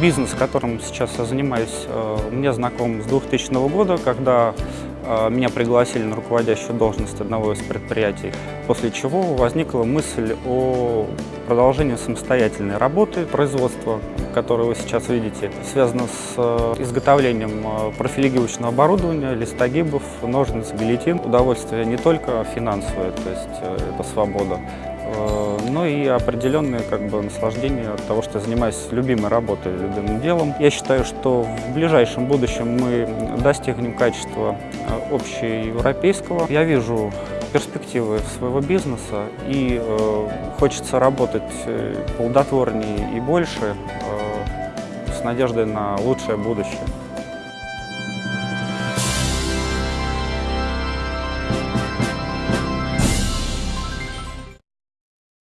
Бизнес, которым сейчас я занимаюсь, э, мне знаком с 2000 года, когда э, меня пригласили на руководящую должность одного из предприятий, после чего возникла мысль о продолжении самостоятельной работы, производства, которое вы сейчас видите, связано с э, изготовлением профилигировочного оборудования, листогибов, ножниц, гильотин. Удовольствие не только финансовое, то есть это свобода, Э, но и определенное как бы, наслаждение от того, что занимаюсь любимой работой, любимым делом. Я считаю, что в ближайшем будущем мы достигнем качества э, общеевропейского. Я вижу перспективы своего бизнеса и э, хочется работать э, плодотворнее и больше э, с надеждой на лучшее будущее.